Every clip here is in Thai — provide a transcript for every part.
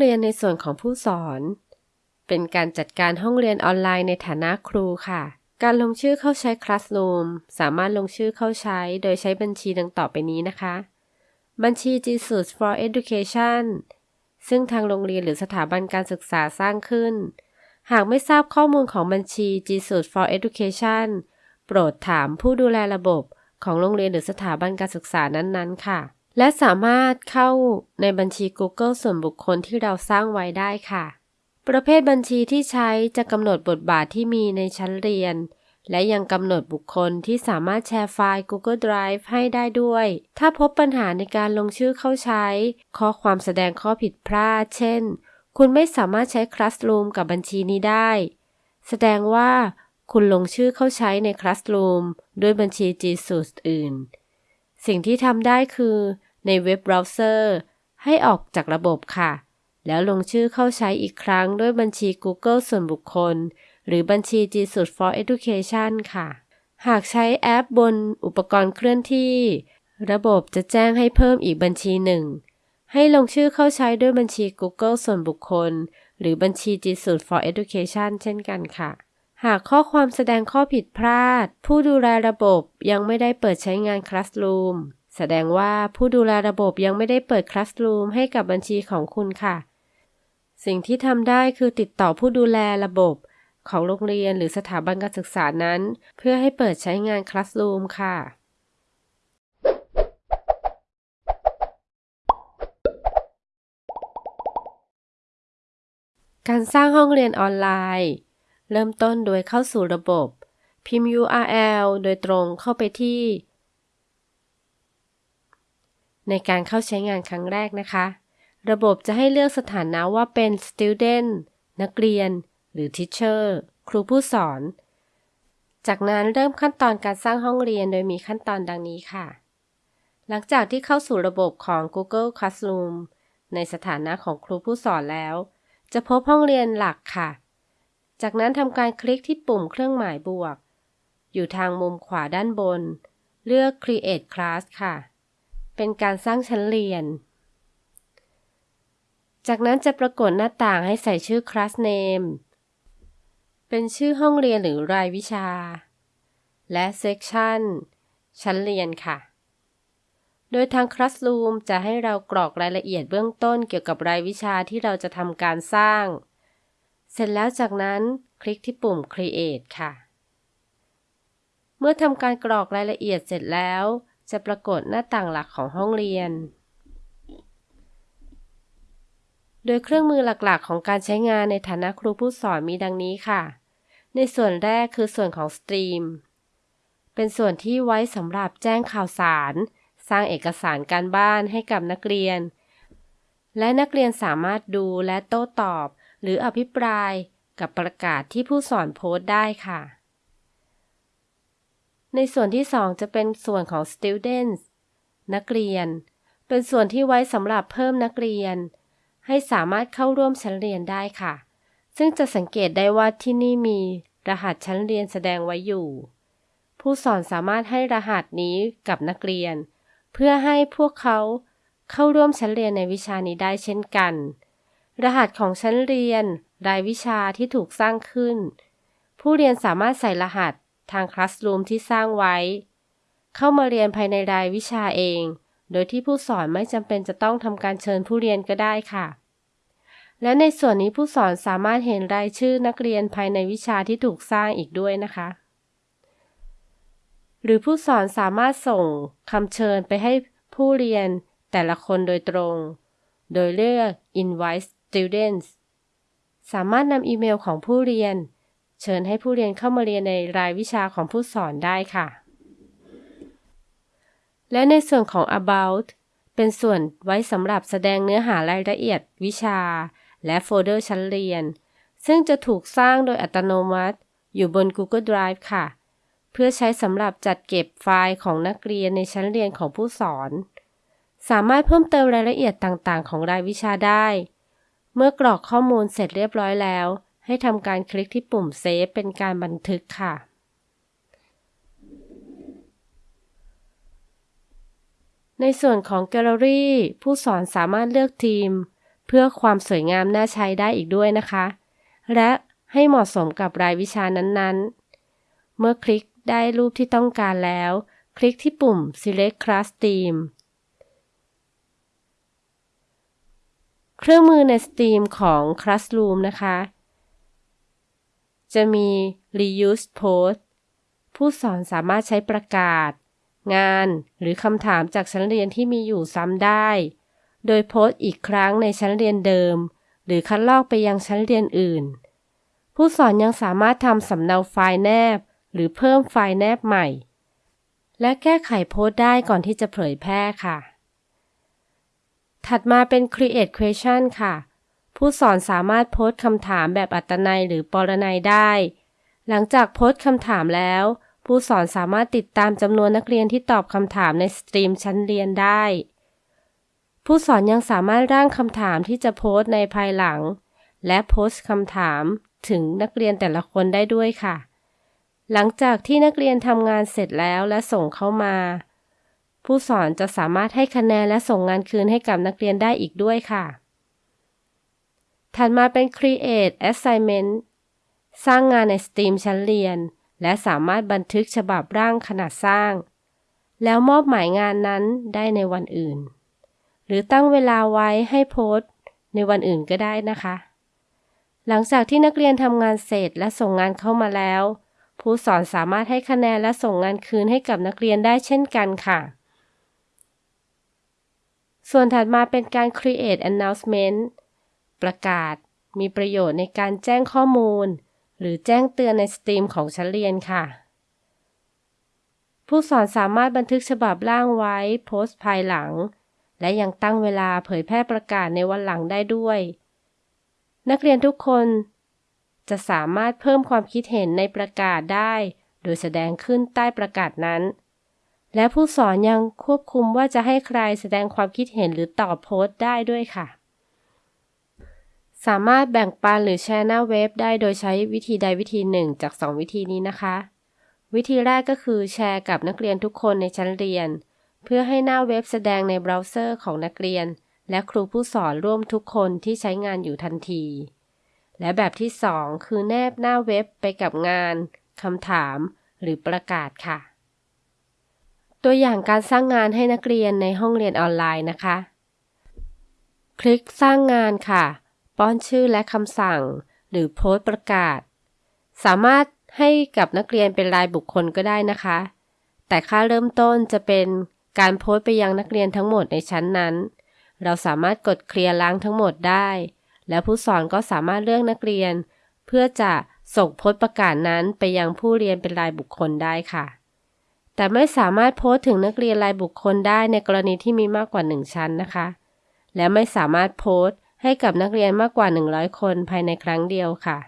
เรียนในส่วนของผู้สอน เป็นการจัดการห้องเรียนออนไลน์ในฐานะครูค่ะ การลงชื่อเข้าใช้ Classroom สามารถลงชื่อเข้าใช้โดยใช้บัญชีดังต่อไปนี้นะคะ บัญชี Jesus for Education ซึ่งทางโรงเรียนหรือสถาบันการศึกษาสร้างขึ้น หากไม่ทราบข้อมูลของบัญชี Jesus for Education โปรดถามผู้ดูแลระบบของโรงเรียนหรือสถาบันการศึกษานั้นๆ ค่ะ และสามารถเข้าในบัญชี Google ส่วนบุคคลที่เราสร้างไว้ได้ค่ะ ประเภทบัญชีที่ใช้จะกำหนดบทบาทที่มีในชั้นเรียน และยังกำหนดบุคคลที่สามารถแชร์ไฟล์ Google Drive ให้ได้ด้วย ถ้าพบปัญหาในการลงชื่อเข้าใช้ ข้อความแสดงข้อผิดพลาด เช่น คุณไม่สามารถใช้ Classroom กับบัญชีนี้ได้ แสดงว่าคุณลงชื่อเข้าใช้ใน Classroom ด้วยบัญชี G Suite อื่น สิ่งที่ทำได้คือ ในเว็บเบราว์เซอร์ ให้ออกจากระบบค่ะ แล้วลงชื่อเข้าใช้อีกครั้งด้วยบัญชี Google ส่วนบุคคล หรือบัญชี G Suite for Education ค่ะ หากใช้แอปบนอุปกรณ์เคลื่อนที่ ระบบจะแจ้งให้เพิ่มอีกบัญชีหนึ่ง ให้ลงชื่อเข้าใช้ด้วยบัญชี Google ส่วนบุคคล หรือบัญชี G Suite for Education เช่นกันค่ะหากข้อความแสดงข้อผิดพลาด ผู้ดูแลระบบยังไม่ได้เปิดใช้งาน Classroom แสดงว่าผู้ดูแลระบบยังไม่ได้เปิด Classroom ให้กับบัญชีของคุณค่ะ สิ่งที่ทำได้คือติดต่อผู้ดูแลระบบของโรงเรียนหรือสถาบันการศึกษานั้น เพื่อให้เปิดใช้งาน Classroom ค่ะ การสร้างห้องเรียนออนไลน์ เริ่มต้นโดยเข้าสู่ระบบ พิมพ์ URL โดยตรงเข้าไปที่ ในการเข้าใช้งานครั้งแรกนะคะ ระบบจะให้เลือกสถานะว่าเป็น student นักเรียน หรือ teacher ครูผู้สอน จากนั้นเริ่มขั้นตอนการสร้างห้องเรียนโดยมีขั้นตอนดังนี้ค่ะ หลังจากที่เข้าสู่ระบบของ Google Classroom ในสถานะของครูผู้สอนแล้ว จะพบห้องเรียนหลักค่ะ จากนั้นทำการคลิกที่ปุ่มเครื่องหมายบวก อยู่ทางมุมขวาด้านบน เลือก Create Class ค่ะ เป็นการสร้างชั้นเรียน จากนั้นจะปรากฏหน้าต่างให้ใส่ชื่อ Class Name เป็นชื่อห้องเรียนหรือรายวิชา และ Section ชั้นเรียนค่ะ โดยทาง Classroom จะให้เรากรอกรายละเอียดเบื้องต้นเกี่ยวกับรายวิชาที่เราจะทำการสร้าง เสร็จแล้วจากนั้นคลิกที่ปุ่ม Create ค่ะ เมื่อทำการกรอกรายละเอียดเสร็จแล้ว จะปรากฏหน้าต่างหลักของห้องเรียน โดยเครื่องมือหลักๆ ของการใช้งานในฐานะครูผู้สอนมีดังนี้ค่ะ ในส่วนแรกคือส่วนของสตรีม เป็นส่วนที่ไว้สำหรับแจ้งข่าวสาร สร้างเอกสารการบ้านให้กับนักเรียน และนักเรียนสามารถดูและโต้ตอบ หรืออภิปรายกับประกาศที่ผู้สอนโพสต์ได้ค่ะ ในส่วนที่ 2 จะเป็นส่วนของ students นักเรียน เป็นส่วนที่ไว้สำหรับเพิ่มนักเรียน ให้สามารถเข้าร่วมชั้นเรียนได้ค่ะ ซึ่งจะสังเกตได้ว่าที่นี่มีรหัสชั้นเรียนแสดงไว้อยู่ ผู้สอนสามารถให้รหัสนี้กับนักเรียน เพื่อให้พวกเขาเข้าร่วมชั้นเรียนในวิชานี้ได้เช่นกัน รหัสของชั้นเรียน รายวิชาที่ถูกสร้างขึ้น ผู้เรียนสามารถใส่รหัส ทางคลาสรูมที่สร้างไว้ เข้ามาเรียนภายในรายวิชาเอง โดยที่ผู้สอนไม่จำเป็นจะต้องทำการเชิญผู้เรียนก็ได้ค่ะ และในส่วนนี้ผู้สอนสามารถเห็นรายชื่อนักเรียนภายในวิชาที่ถูกสร้างอีกด้วยนะคะ หรือผู้สอนสามารถส่งคำเชิญไปให้ผู้เรียนแต่ละคนโดยตรง โดยเลือก invite students สามารถนำอีเมลของผู้เรียน เชิญให้ผู้เรียนเข้ามาเรียนในรายวิชาของผู้สอนได้ค่ะ และในส่วนของ about เป็นส่วนไว้สำหรับแสดงเนื้อหารายละเอียดวิชา และโฟลเดอร์ชั้นเรียน ซึ่งจะถูกสร้างโดยอัตโนมัติ อยู่บน Google Drive ค่ะ เพื่อใช้สำหรับจัดเก็บไฟล์ของนักเรียนในชั้นเรียนของผู้สอน สามารถเพิ่มเติมรายละเอียดต่างๆ ของรายวิชาได้ เมื่อกรอกข้อมูลเสร็จเรียบร้อยแล้ว ให้ทำการคลิกที่ปุ่มเซฟเป็นการบันทึกค่ะ ในส่วนของแกลเลอรี่ ผู้สอนสามารถเลือกทีม เพื่อความสวยงามน่าใช้ได้อีกด้วยนะคะ และให้เหมาะสมกับรายวิชานั้นๆ เมื่อคลิกได้รูปที่ต้องการแล้ว คลิกที่ปุ่ม select class theme เครื่องมือใน Steam ของ Classroom นะคะ จะมี reuse post ผู้สอนสามารถใช้ประกาศ งานหรือคำถามจากชั้นเรียนที่มีอยู่ซ้ำได้ โดยโพสต์อีกครั้งในชั้นเรียนเดิม หรือคัดลอกไปยังชั้นเรียนอื่น ผู้สอนยังสามารถทำสำเนาไฟล์แนบ หรือเพิ่มไฟล์แนบใหม่ และแก้ไขโพสต์ได้ก่อนที่จะเผยแพร่ค่ะ ถัดมาเป็น create question ค่ะ ผู้สอนสามารถโพสต์คำถามแบบอัตนัยหรือปรนัยได้ หลังจากโพสต์คำถามแล้ว ผู้สอนสามารถติดตามจำนวนนักเรียนที่ตอบคำถามในสตรีมชั้นเรียนได้ ผู้สอนยังสามารถร่างคำถามที่จะโพสต์ในภายหลัง และโพสต์คำถามถึงนักเรียนแต่ละคนได้ด้วยค่ะ หลังจากที่นักเรียนทำงานเสร็จแล้วและส่งเข้ามา ผู้สอนจะสามารถให้คะแนนและส่งงานคืนให้กับนักเรียนได้อีกด้วยค่ะ ถัดมาเป็น Create Assignment สร้างงานใน Steam ชั้นเรียน และสามารถบันทึกฉบับร่างขนาดสร้าง แล้วมอบหมายงานนั้นได้ในวันอื่น หรือตั้งเวลาไว้ให้โพสต์ ในวันอื่นก็ได้นะคะ หลังจากที่นักเรียนทำงานเสร็จและส่งงานเข้ามาแล้ว ผู้สอนสามารถให้คะแนนและส่งงานคืนให้กับนักเรียนได้เช่นกันค่ะ ส่วนถัดมาเป็นการ create announcement ประกาศ มีประโยชน์ในการแจ้งข้อมูล หรือแจ้งเตือนในสตรีมของชั้นเรียนค่ะ ผู้สอนสามารถบันทึกฉบับร่างไว้โพสต์ภายหลัง และยังตั้งเวลาเผยแพร่ประกาศในวันหลังได้ด้วย นักเรียนทุกคนจะสามารถเพิ่มความคิดเห็นในประกาศได้ โดยแสดงขึ้นใต้ประกาศนั้น และผู้สอนยังควบคุมว่าจะให้ใครแสดงความคิดเห็นหรือตอบโพสต์ได้ด้วยค่ะ สามารถแบ่งปันหรือแชร์หน้าเว็บได้โดยใช้วิธีใดวิธีหนึ่งจาก 2 วิธีนี้นะคะ วิธีแรกก็คือแชร์กับนักเรียนทุกคนในชั้นเรียน เพื่อให้หน้าเว็บแสดงในเบราว์เซอร์ของนักเรียน และครูผู้สอนร่วมทุกคนที่ใช้งานอยู่ทันที และแบบที่ 2 คือแนบหน้าเว็บไปกับงานคำถาม หรือประกาศค่ะ ตัวอย่างการสร้างงานให้นักเรียนในห้องเรียนออนไลน์นะคะ คลิกสร้างงานค่ะ ป้อนชื่อและคำสั่ง หรือโพสต์ประกาศ สามารถให้กับนักเรียนเป็นรายบุคคลก็ได้นะคะ แต่ค่าเริ่มต้นจะเป็นการโพสต์ไปยังนักเรียนทั้งหมดในชั้นนั้น เราสามารถกดเคลียร์ล้างทั้งหมดได้ แล้วผู้สอนก็สามารถเลือกนักเรียน เพื่อจะส่งโพสต์ประกาศนั้นไปยังผู้เรียนเป็นรายบุคคลได้ค่ะ แต่ไม่สามารถโพสต์ถึงนักเรียนรายบุคคลได้ในกรณีที่มีมากกว่า 1 ชั้นนะคะ และไม่สามารถโพสต์ ให้กับนักเรียนมากกว่า 100 คนภายในครั้งเดียวค่ะ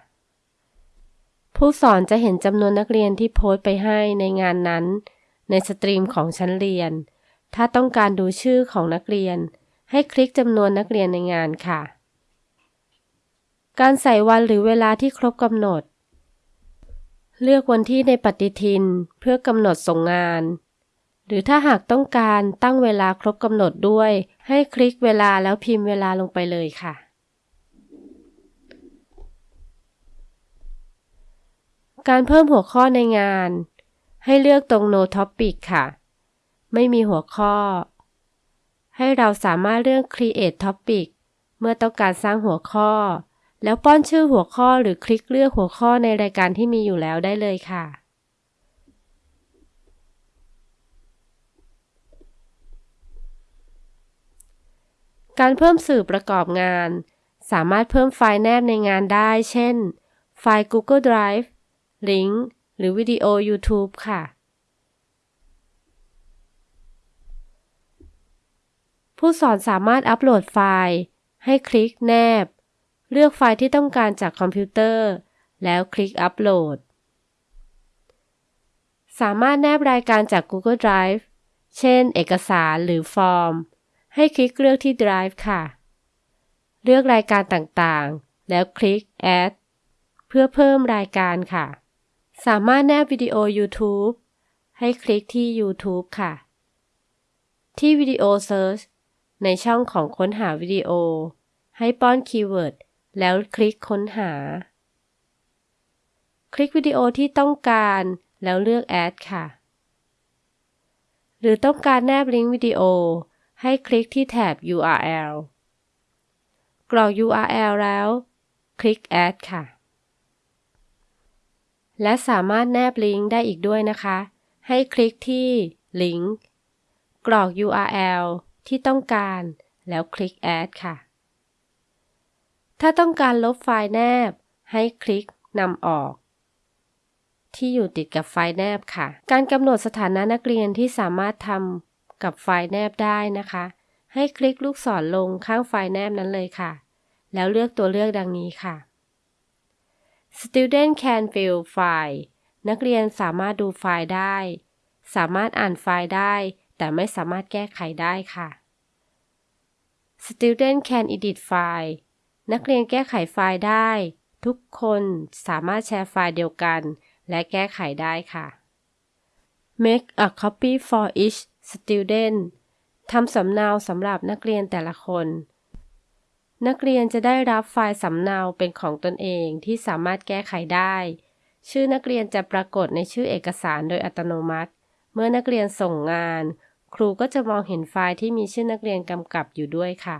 ผู้สอนจะเห็นจำนวนนักเรียนที่โพสต์ไปให้ในงานนั้น ในสตรีมของชั้นเรียน ถ้าต้องการดูชื่อของนักเรียน ให้คลิกจำนวนนักเรียนในงานค่ะ การใส่วันหรือเวลาที่ครบกำหนด เลือกวันที่ในปฏิทินเพื่อกำหนดส่งงาน รือถ้าหากต้องการตั้งเวลาครบกำหนดด้วย ให้คลิกเวลาแล้วพิมพ์เวลาลงไปเลยค่ะ การเพิ่มหัวข้อในงาน ให้เลือกตรง no topic ค่ะ ไม่มีหัวข้อ ให้เราสามารถเลือก create topic เมื่อต้องการสร้างหัวข้อ แล้วป้อนชื่อหัวข้อหรือคลิกเลือกหัวข้อในรายการที่มีอยู่แล้วได้เลยค่ะ การเพิ่มสื่อประกอบงาน สามารถเพิ่มไฟล์แนบในงานได้ เช่น ไฟล์ Google Drive ลิงก์หรือวิดีโอ YouTube ค่ะ ผู้สอนสามารถอัปโหลดไฟล์ ให้คลิกแนบ เลือกไฟล์ที่ต้องการจากคอมพิวเตอร์ แล้วคลิกอัปโหลด สามารถแนบรายการจาก Google Drive เช่น เอกสารหรือฟอร์ม ให้คลิกเลือกที่ Drive ค่ะ เลือกรายการต่างๆ แล้วคลิก Add เพื่อเพิ่มรายการค่ะ สามารถแนบวิดีโอ YouTube ให้คลิกที่ YouTube ค่ะ ที่วิดีโอ Search ในช่องของค้นหาวิดีโอ ให้ป้อน keyword แล้วคลิกค้นหา คลิกวิดีโอที่ต้องการแล้วเลือก Add ค่ะ หรือต้องการแนบลิงก์วิดีโอ ให้คลิกที่แถบ URL กรอก URL แล้ว คลิก Add ค่ะ และสามารถแนบลิงก์ได้อีกด้วยนะคะ ให้คลิกที่ลิงก์กรอก URL ที่ต้องการ แล้วคลิก Add ค่ะ ถ้าต้องการลบไฟล์แนบ ให้คลิกนำออก ที่อยู่ติดกับไฟล์แนบค่ะ การกำหนดสถานะนักเรียนที่สามารถทำ กับไฟล์แนบได้นะคะ ให้คลิกลูกศรลงข้างไฟล์แนบนั้นเลยค่ะ แล้วเลือกตัวเลือกดังนี้ค่ะ Student can view file นักเรียนสามารถดูไฟล์ได้ สามารถอ่านไฟล์ได้ แต่ไม่สามารถแก้ไขได้ค่ะ Student can edit file นักเรียนแก้ไขไฟล์ได้ ทุกคนสามารถแชร์ไฟล์เดียวกัน และแก้ไขได้ค่ะ Make a copy for each student ทำสำเนาสำหรับนักเรียนแต่ละคน นักเรียนจะได้รับไฟล์สำเนาเป็นของตนเองที่สามารถแก้ไขได้ ชื่อนักเรียนจะปรากฏในชื่อเอกสารโดยอัตโนมัติ เมื่อนักเรียนส่งงาน ครูก็จะมองเห็นไฟล์ที่มีชื่อนักเรียนกำกับอยู่ด้วยค่ะ